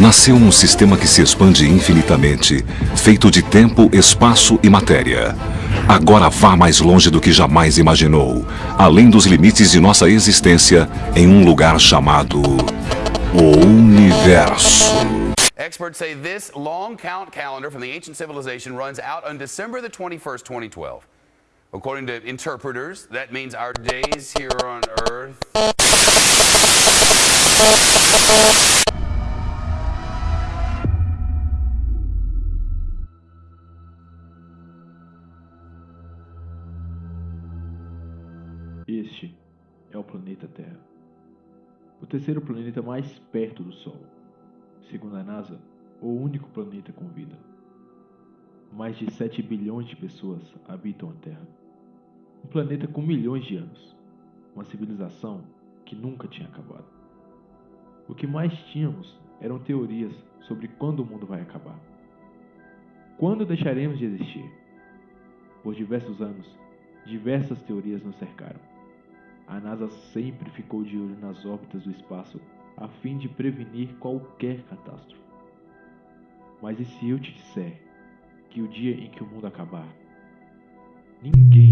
nasceu um sistema que se expande infinitamente, feito de tempo, espaço e matéria. Agora vá mais longe do que jamais imaginou, além dos limites de nossa existência, em um lugar chamado o Universo. Experts say this long count calendar from the ancient civilization runs out on December the 21st, 2012. According to interpreters, that means our days here on Earth. Este é o planeta Terra. O terceiro planeta mais perto do Sol. Segundo a NASA, o único planeta com vida. Mais de 7 bilhões de pessoas habitam a Terra. Um planeta com milhões de anos. Uma civilização que nunca tinha acabado. O que mais tínhamos eram teorias sobre quando o mundo vai acabar. Quando deixaremos de existir? Por diversos anos, diversas teorias nos cercaram. A NASA sempre ficou de olho nas órbitas do espaço a fim de prevenir qualquer catástrofe. Mas e se eu te disser que o dia em que o mundo acabar, ninguém